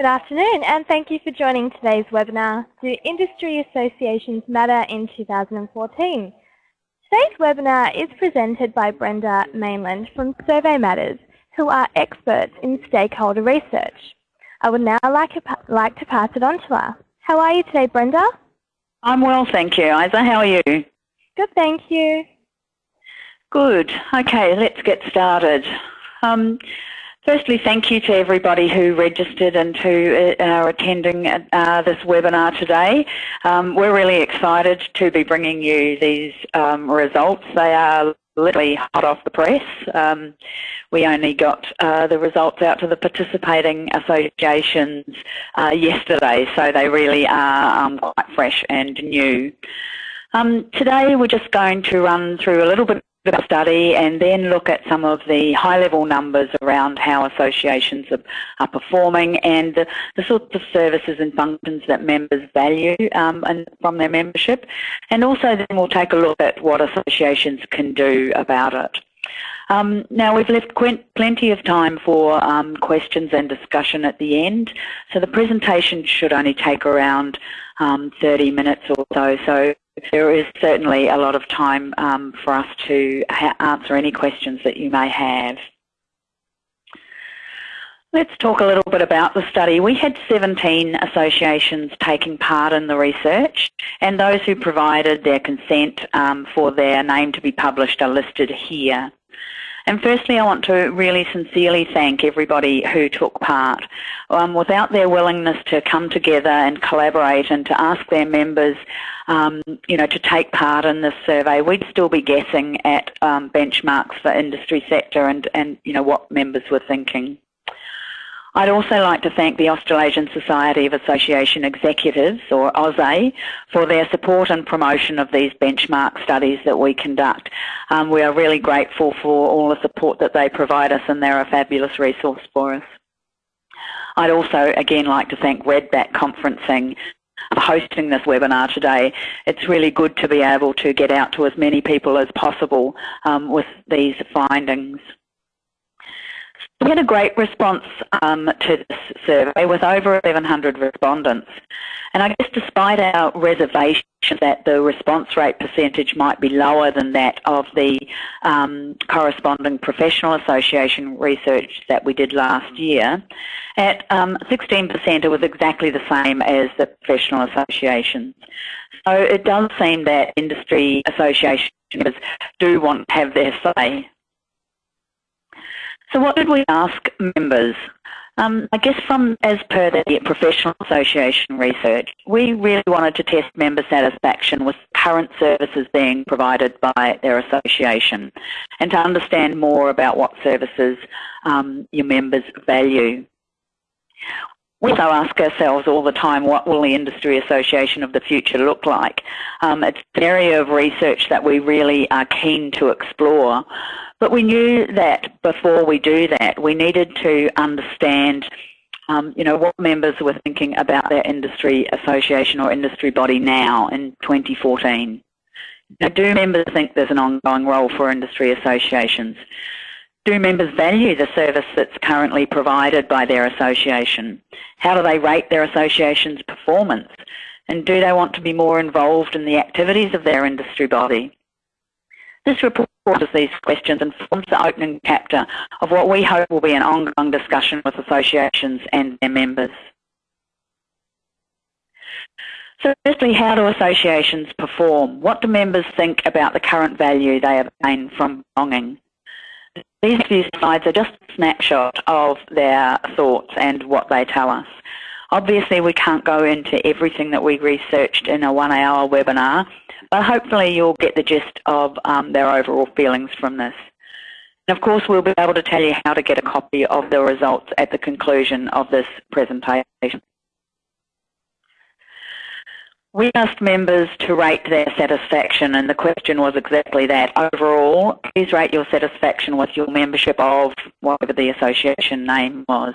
Good afternoon and thank you for joining today's webinar, Do Industry Associations Matter in 2014? Today's webinar is presented by Brenda Mainland from Survey Matters, who are experts in stakeholder research. I would now like, like to pass it on to her. How are you today, Brenda? I'm well, thank you. Isa, how are you? Good, thank you. Good. Okay, let's get started. Um, firstly, thank you to everybody who registered and who uh, are attending uh, this webinar today. Um, we're really excited to be bringing you these um, results. They are literally hot off the press. Um, we only got uh, the results out to the participating associations uh, yesterday, so they really are um, quite fresh and new. Um, today we're just going to run through a little bit the study and then look at some of the high-level numbers around how associations are, are performing and the, the, sorts of services and functions that members value um, and from their membership. And also then we'll take a look at what associations can do about it. Um, now we've left plenty of time for um, questions and discussion at the end, so the presentation should only take around um, 30 minutes or so. So there is certainly a lot of time um, for us to answer any questions that you may have. Let's talk a little bit about the study. We had 17 associations taking part in the research and those who provided their consent um, for their name to be published are listed here. And firstly, I want to really sincerely thank everybody who took part. Um, without their willingness to come together and collaborate and to ask their members, um, you know, to take part in this survey, we'd still be guessing at um, benchmarks for industry sector and, and, you know, what members were thinking. I'd also like to thank the Australasian Society of Association Executives, or AUSAE, for their support and promotion of these benchmark studies that we conduct. Um, we are really grateful for all the support that they provide us and they're a fabulous resource for us. I'd also again like to thank Redback Conferencing for hosting this webinar today. It's really good to be able to get out to as many people as possible um, with these findings. We had a great response um, to this survey with over 1,100 respondents. And I guess despite our reservation that the response rate percentage might be lower than that of the um, corresponding professional association research that we did last year, at um, 16% it was exactly the same as the professional associations. So it does seem that industry associations do want to have their say so what did we ask members? Um, I guess from as per the professional association research, we really wanted to test member satisfaction with current services being provided by their association and to understand more about what services um, your members value. We also ask ourselves all the time, what will the industry association of the future look like? Um, it's an area of research that we really are keen to explore. But we knew that before we do that, we needed to understand um, you know, what members were thinking about their industry association or industry body now in 2014. Now, do members think there's an ongoing role for industry associations? Do members value the service that's currently provided by their association? How do they rate their association's performance? And do they want to be more involved in the activities of their industry body? This report answers these questions and forms the opening chapter of what we hope will be an ongoing discussion with associations and their members. So firstly, how do associations perform? What do members think about the current value they obtain from belonging? These few slides are just a snapshot of their thoughts and what they tell us. Obviously, we can't go into everything that we researched in a one-hour webinar, but hopefully you'll get the gist of um, their overall feelings from this. And of course, we'll be able to tell you how to get a copy of the results at the conclusion of this presentation. We asked members to rate their satisfaction and the question was exactly that. Overall, please rate your satisfaction with your membership of whatever the association name was.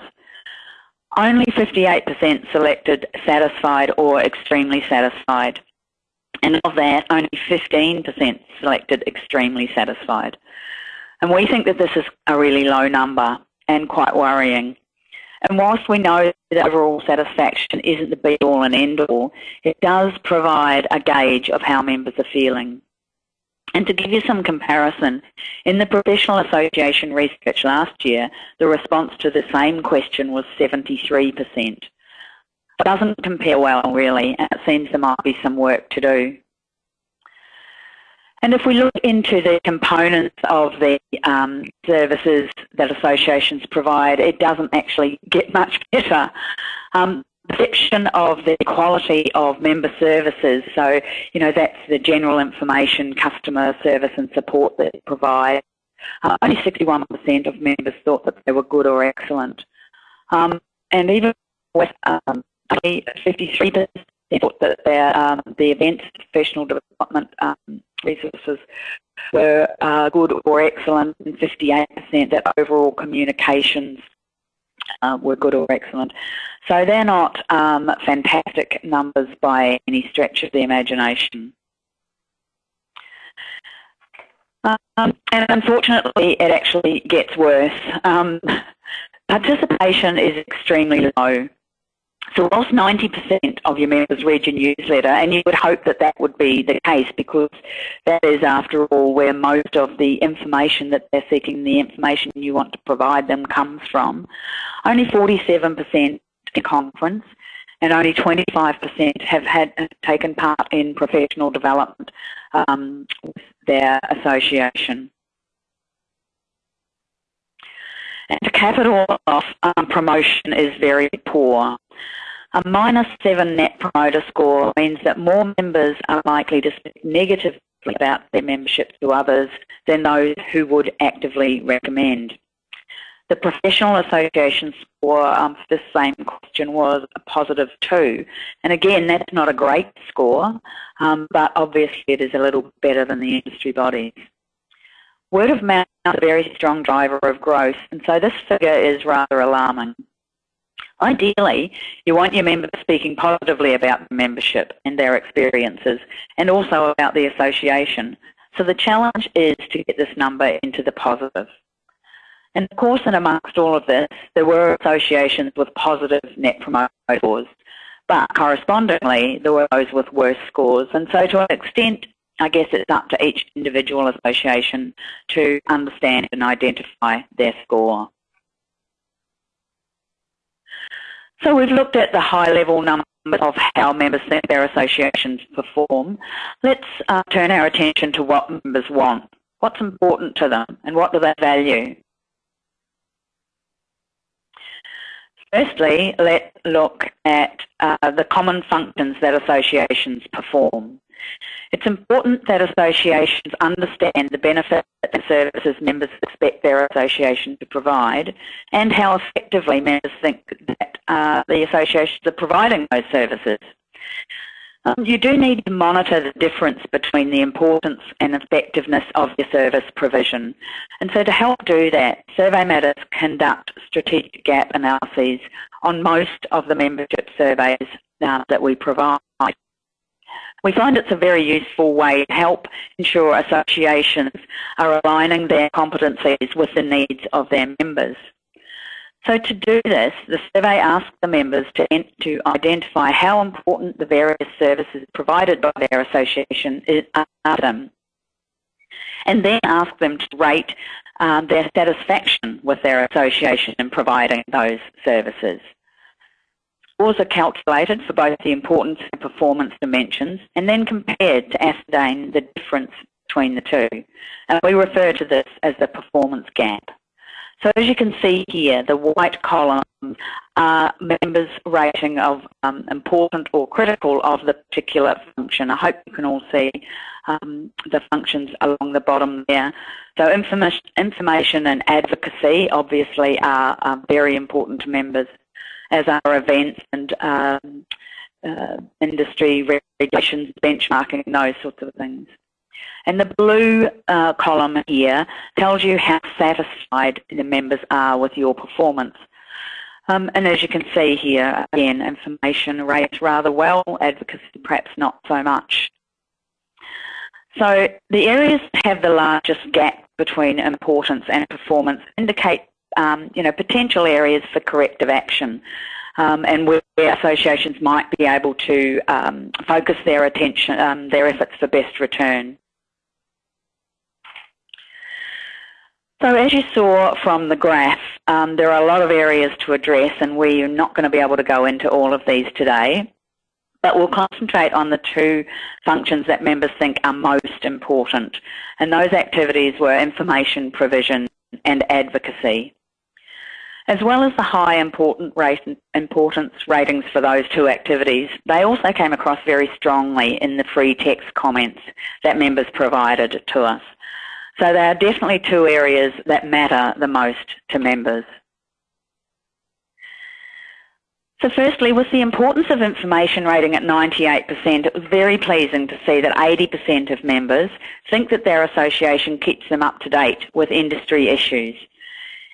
Only 58% selected satisfied or extremely satisfied. And of that, only 15% selected extremely satisfied. And we think that this is a really low number and quite worrying. And whilst we know that overall satisfaction isn't the be-all and end-all, it does provide a gauge of how members are feeling. And to give you some comparison, in the Professional Association research last year, the response to the same question was 73%. It doesn't compare well, really, and it seems there might be some work to do. And if we look into the components of the um, services that associations provide, it doesn't actually get much better. Um, section of the quality of member services, so you know that's the general information, customer service and support that it provides. Uh, only 61% of members thought that they were good or excellent. Um, and even with um, 53% thought that their, um, the events professional development um, resources were uh, good or excellent, and 58% that overall communications uh, were good or excellent. So they're not um, fantastic numbers by any stretch of the imagination. Um, and unfortunately, it actually gets worse. Um, participation is extremely low. So whilst 90% of your members read your newsletter, and you would hope that that would be the case because that is, after all, where most of the information that they're seeking, the information you want to provide them comes from, only 47% in conference and only 25% have had taken part in professional development um, with their association. And the capital of um, promotion is very poor. A minus seven net promoter score means that more members are likely to speak negatively about their membership to others than those who would actively recommend. The professional association score um, for this same question was a positive two. And again, that's not a great score, um, but obviously it is a little better than the industry bodies. Word of mouth a very strong driver of growth, and so this figure is rather alarming. Ideally, you want your members speaking positively about the membership and their experiences and also about the association. So the challenge is to get this number into the positive. And of course, and amongst all of this, there were associations with positive net promoter scores, but correspondingly, there were those with worse scores. And so to an extent, I guess it's up to each individual association to understand and identify their score. So we've looked at the high level numbers of how members think their associations perform. Let's uh, turn our attention to what members want. What's important to them and what do they value? Firstly, let's look at uh, the common functions that associations perform. It's important that associations understand the benefits that the services members expect their association to provide and how effectively members think that uh, the associations are providing those services. Um, you do need to monitor the difference between the importance and effectiveness of your service provision. And so to help do that, Survey Matters conduct strategic gap analyses on most of the membership surveys uh, that we provide. We find it's a very useful way to help ensure associations are aligning their competencies with the needs of their members. So to do this, the survey asks the members to, to identify how important the various services provided by their association are to them, and then ask them to rate um, their satisfaction with their association in providing those services. Scores are calculated for both the importance and performance dimensions and then compared to ascertain the difference between the two. And we refer to this as the performance gap. So as you can see here, the white column are members' rating of um, important or critical of the particular function. I hope you can all see um, the functions along the bottom there. So information and advocacy obviously are, are very important to members, as our events and um, uh, industry regulations, benchmarking, those sorts of things. And the blue uh, column here tells you how satisfied the members are with your performance. Um, and as you can see here, again, information rates rather well, advocacy perhaps not so much. So the areas that have the largest gap between importance and performance indicate um, you know, potential areas for corrective action. Um, and where associations might be able to um, focus their attention, um, their efforts for best return. So as you saw from the graph, um, there are a lot of areas to address and we're not going to be able to go into all of these today, but we'll concentrate on the two functions that members think are most important. And those activities were information provision and advocacy. As well as the high important rate, importance ratings for those two activities, they also came across very strongly in the free text comments that members provided to us. So there are definitely two areas that matter the most to members. So firstly, with the importance of information rating at 98%, it was very pleasing to see that 80% of members think that their association keeps them up to date with industry issues.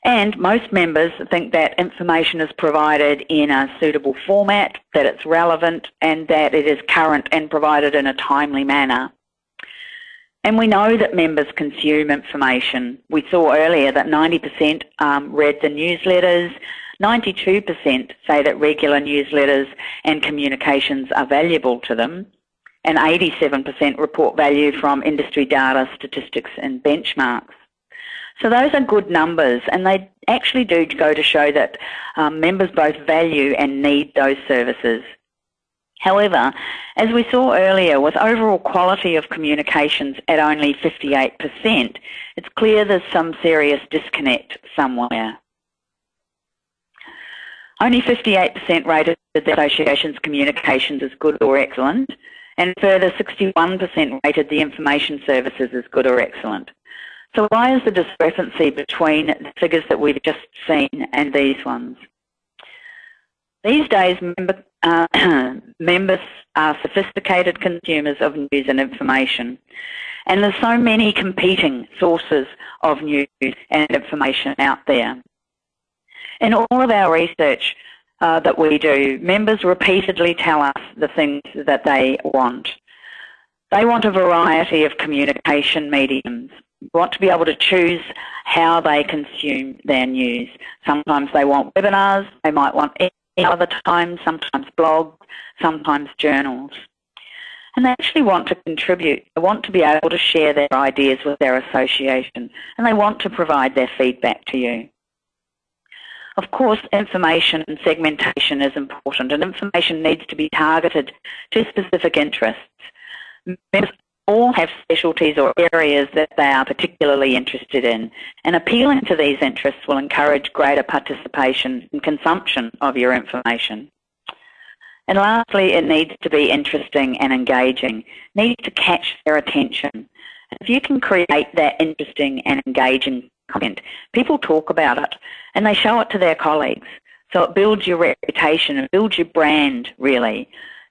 And most members think that information is provided in a suitable format, that it's relevant, and that it is current and provided in a timely manner. And we know that members consume information. We saw earlier that 90% um, read the newsletters, 92% say that regular newsletters and communications are valuable to them, and 87% report value from industry data, statistics and benchmarks. So those are good numbers and they actually do go to show that um, members both value and need those services. However, as we saw earlier, with overall quality of communications at only 58%, it's clear there's some serious disconnect somewhere. Only 58% rated the association's communications as good or excellent, and further 61% rated the information services as good or excellent. So why is the discrepancy between the figures that we've just seen and these ones? These days, member, uh, members are sophisticated consumers of news and information. And there's so many competing sources of news and information out there. In all of our research uh, that we do, members repeatedly tell us the things that they want. They want a variety of communication mediums, want to be able to choose how they consume their news. Sometimes they want webinars, they might want other times, sometimes blogs, sometimes journals. And they actually want to contribute. They want to be able to share their ideas with their association and they want to provide their feedback to you. Of course, information and segmentation is important and information needs to be targeted to specific interests. Members have specialties or areas that they are particularly interested in, and appealing to these interests will encourage greater participation and consumption of your information. And lastly, it needs to be interesting and engaging, it needs to catch their attention. If you can create that interesting and engaging content, people talk about it and they show it to their colleagues. So it builds your reputation, it builds your brand really.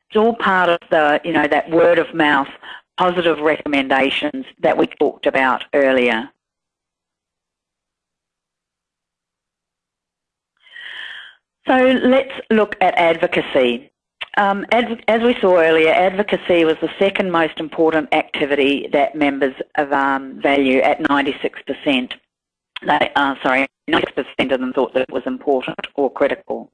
It's all part of the, you know, that word of mouth positive recommendations that we talked about earlier. So let's look at advocacy. Um, as we saw earlier, advocacy was the second most important activity that members of, um, value at 96%. They, uh, sorry, 96% of them thought that it was important or critical.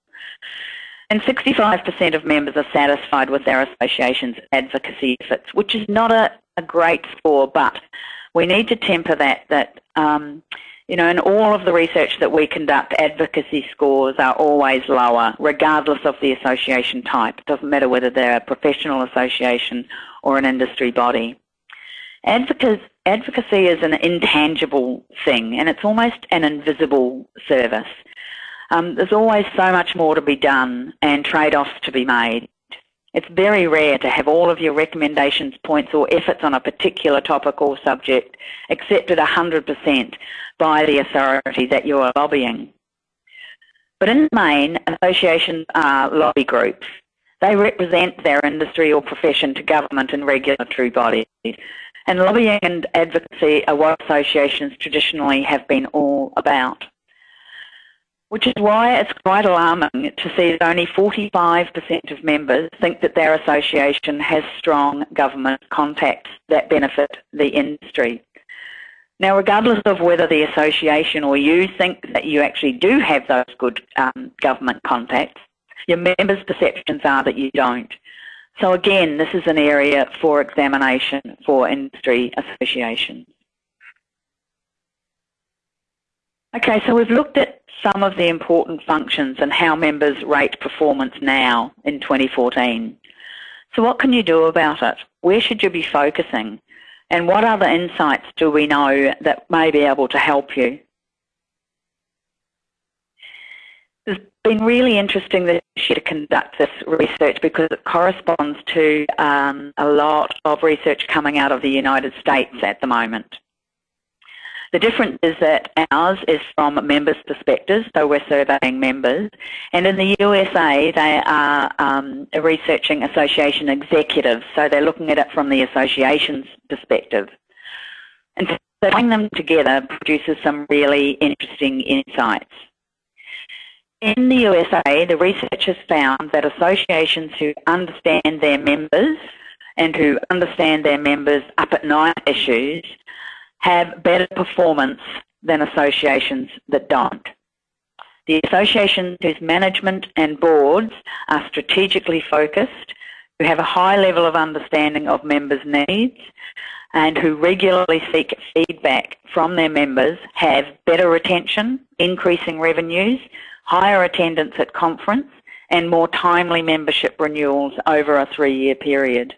And 65% of members are satisfied with their association's advocacy efforts, which is not a, a great score, but we need to temper that, that um, you know, in all of the research that we conduct, advocacy scores are always lower, regardless of the association type. It doesn't matter whether they're a professional association or an industry body. Advocacy is an intangible thing, and it's almost an invisible service. Um, there's always so much more to be done and trade-offs to be made. It's very rare to have all of your recommendations, points or efforts on a particular topic or subject accepted 100% by the authority that you are lobbying. But in the main, associations are lobby groups. They represent their industry or profession to government and regulatory bodies. And lobbying and advocacy are what associations traditionally have been all about which is why it's quite alarming to see that only 45% of members think that their association has strong government contacts that benefit the industry. Now, regardless of whether the association or you think that you actually do have those good um, government contacts, your members' perceptions are that you don't. So again, this is an area for examination for industry associations. Okay, so we've looked at some of the important functions and how members rate performance now in 2014. So what can you do about it? Where should you be focusing? And what other insights do we know that may be able to help you? It's been really interesting this year to conduct this research because it corresponds to um, a lot of research coming out of the United States at the moment. The difference is that ours is from members' perspectives, so we're surveying members. And in the USA, they are um, researching association executives, so they're looking at it from the association's perspective. And so putting them together produces some really interesting insights. In the USA, the research has found that associations who understand their members and who understand their members' up at night issues have better performance than associations that don't. The associations whose management and boards are strategically focused, who have a high level of understanding of members' needs, and who regularly seek feedback from their members have better retention, increasing revenues, higher attendance at conference, and more timely membership renewals over a three-year period.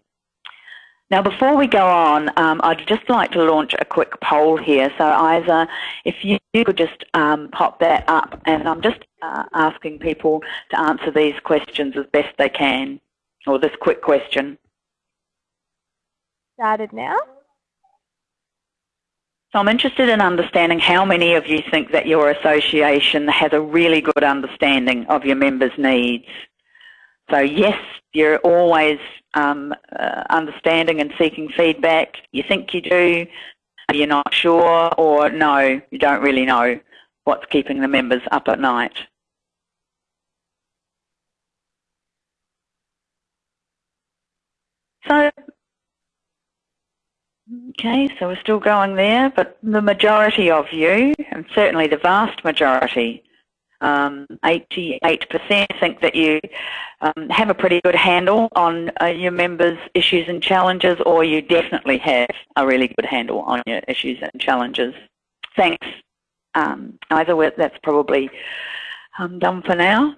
Now, before we go on, um, I'd just like to launch a quick poll here. So, Isa, if you could just um, pop that up, and I'm just uh, asking people to answer these questions as best they can, or this quick question. Started now. So I'm interested in understanding how many of you think that your association has a really good understanding of your members' needs. So yes, you're always um, uh, understanding and seeking feedback. You think you do, but you're not sure, or no, you don't really know what's keeping the members up at night. So, okay, so we're still going there, but the majority of you, and certainly the vast majority, um, 88% think that you um, have a pretty good handle on uh, your members' issues and challenges, or you definitely have a really good handle on your issues and challenges. Thanks. Um, either way, that's probably um, done for now.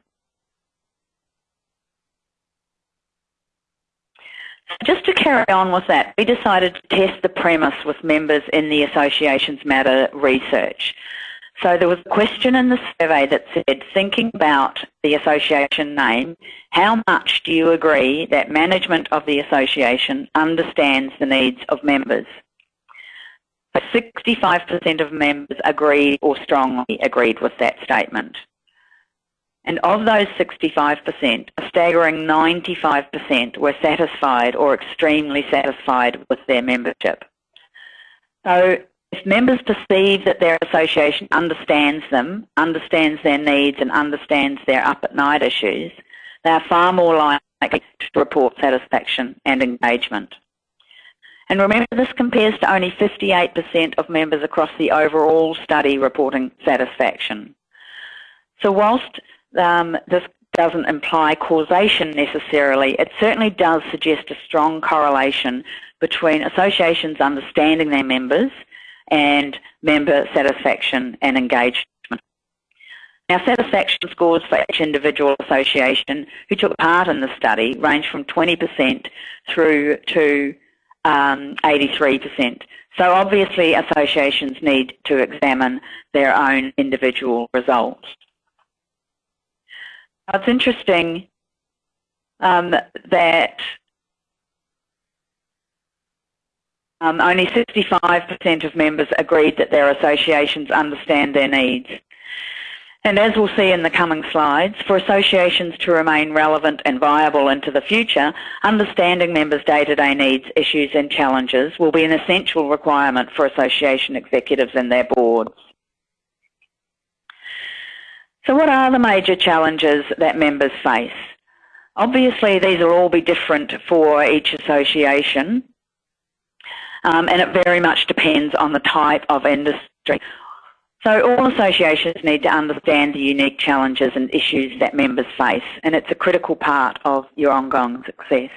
Just to carry on with that, we decided to test the premise with members in the Associations Matter research. So there was a question in the survey that said, thinking about the association name, how much do you agree that management of the association understands the needs of members? 65% of members agreed or strongly agreed with that statement. And of those 65%, a staggering 95% were satisfied or extremely satisfied with their membership. So if members perceive that their association understands them, understands their needs and understands their up at night issues, they are far more likely to report satisfaction and engagement. And remember, this compares to only 58% of members across the overall study reporting satisfaction. So whilst um, this doesn't imply causation necessarily, it certainly does suggest a strong correlation between associations understanding their members and member satisfaction and engagement. Now, satisfaction scores for each individual association who took part in the study range from 20% through to um, 83%. So obviously associations need to examine their own individual results. It's interesting um, that Um, only 65% of members agreed that their associations understand their needs. And as we'll see in the coming slides, for associations to remain relevant and viable into the future, understanding members' day-to-day -day needs, issues and challenges will be an essential requirement for association executives and their boards. So what are the major challenges that members face? Obviously, these will all be different for each association, um, and it very much depends on the type of industry. So all associations need to understand the unique challenges and issues that members face, and it's a critical part of your ongoing success.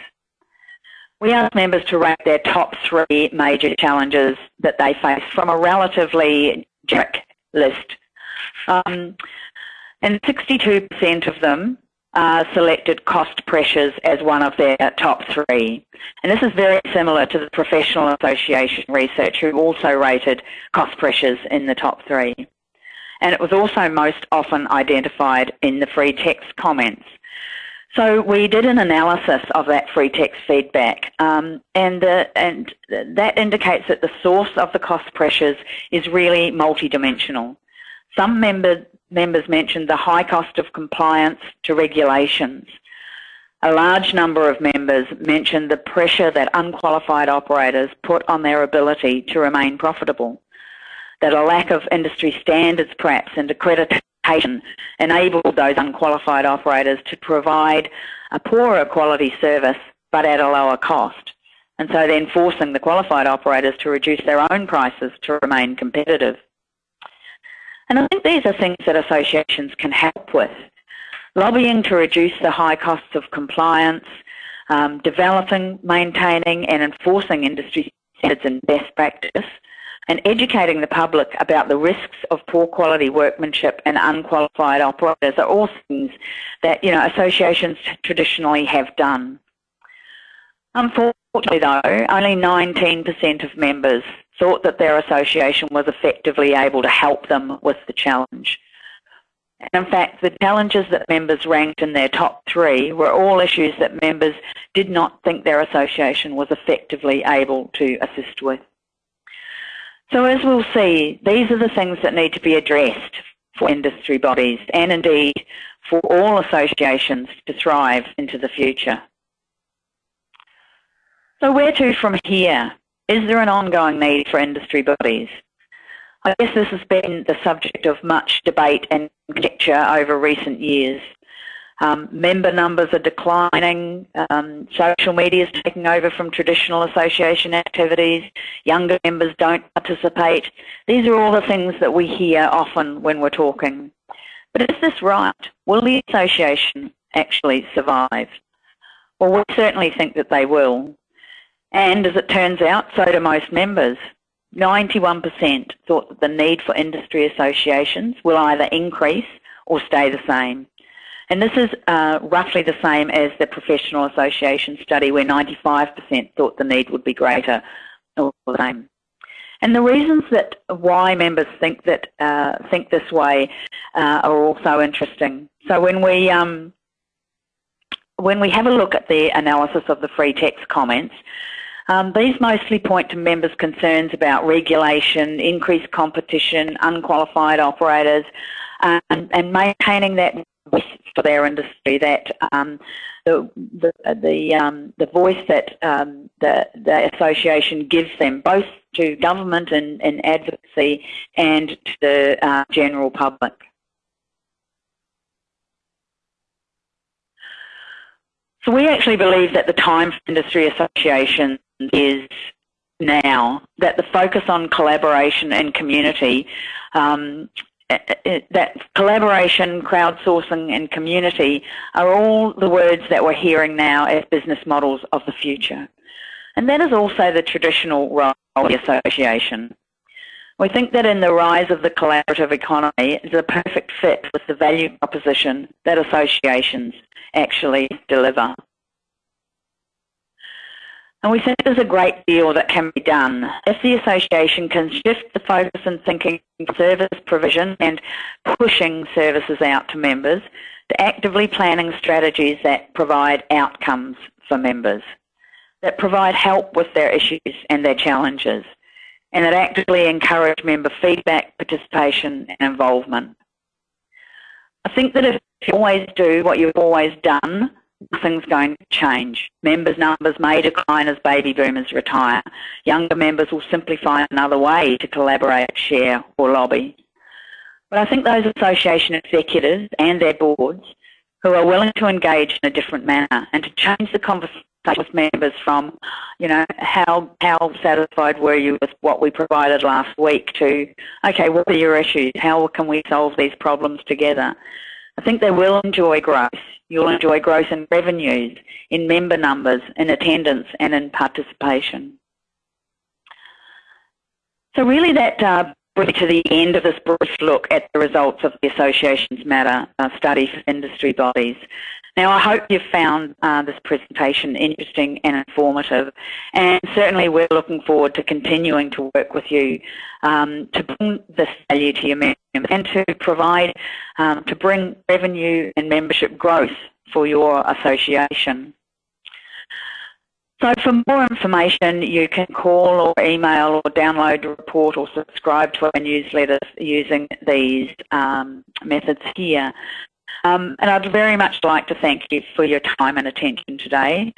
We ask members to rate their top three major challenges that they face from a relatively generic list. Um, and 62% of them uh, selected cost pressures as one of their top three. And this is very similar to the Professional Association research who also rated cost pressures in the top three. And it was also most often identified in the free text comments. So we did an analysis of that free text feedback, um, and, the, and that indicates that the source of the cost pressures is really multidimensional. Some members members mentioned the high cost of compliance to regulations. A large number of members mentioned the pressure that unqualified operators put on their ability to remain profitable, that a lack of industry standards perhaps and accreditation enabled those unqualified operators to provide a poorer quality service but at a lower cost. And so then forcing the qualified operators to reduce their own prices to remain competitive. And I think these are things that associations can help with. Lobbying to reduce the high costs of compliance, um, developing, maintaining and enforcing industry standards and best practice, and educating the public about the risks of poor quality workmanship and unqualified operators are all things that you know associations traditionally have done. Unfortunately though, only 19% of members thought that their association was effectively able to help them with the challenge. And in fact, the challenges that members ranked in their top three were all issues that members did not think their association was effectively able to assist with. So as we'll see, these are the things that need to be addressed for industry bodies and indeed for all associations to thrive into the future. So where to from here? Is there an ongoing need for industry bodies? I guess this has been the subject of much debate and conjecture over recent years. Um, member numbers are declining, um, social media is taking over from traditional association activities, younger members don't participate. These are all the things that we hear often when we're talking. But is this right? Will the association actually survive? Well, we certainly think that they will. And as it turns out, so do most members. 91% thought that the need for industry associations will either increase or stay the same. And this is uh, roughly the same as the professional association study where 95% thought the need would be greater or the same. And the reasons that why members think that uh, think this way uh, are also interesting. So when we um, when we have a look at the analysis of the free text comments, um, these mostly point to members' concerns about regulation, increased competition, unqualified operators, um, and maintaining that voice for their industry, that um, the the the, um, the voice that um, the the association gives them, both to government and, and advocacy, and to the uh, general public. So we actually believe that the time for industry associations is now that the focus on collaboration and community, um, eh, eh, that collaboration, crowdsourcing and community are all the words that we're hearing now as business models of the future. And that is also the traditional role of the association. We think that in the rise of the collaborative economy is a perfect fit with the value proposition that associations actually deliver. And we think there's a great deal that can be done if the association can shift the focus and thinking service provision and pushing services out to members to actively planning strategies that provide outcomes for members, that provide help with their issues and their challenges, and that actively encourage member feedback, participation and involvement. I think that if you always do what you've always done, nothing's going to change. Members' numbers may decline as baby boomers retire. Younger members will simply find another way to collaborate, share or lobby. But I think those association executives and their boards who are willing to engage in a different manner and to change the conversation with members from, you know, how how satisfied were you with what we provided last week to, okay, what are your issues? How can we solve these problems together? I think they will enjoy growth. You'll enjoy growth in revenues, in member numbers, in attendance and in participation. So really that uh, brings to the end of this brief look at the results of the Associations Matter uh, study for industry bodies. Now, I hope you've found uh, this presentation interesting and informative, and certainly we're looking forward to continuing to work with you um, to bring this value to your members and to provide, um, to bring revenue and membership growth for your association. So for more information, you can call or email or download a report or subscribe to our newsletter using these um, methods here. Um, and I'd very much like to thank you for your time and attention today.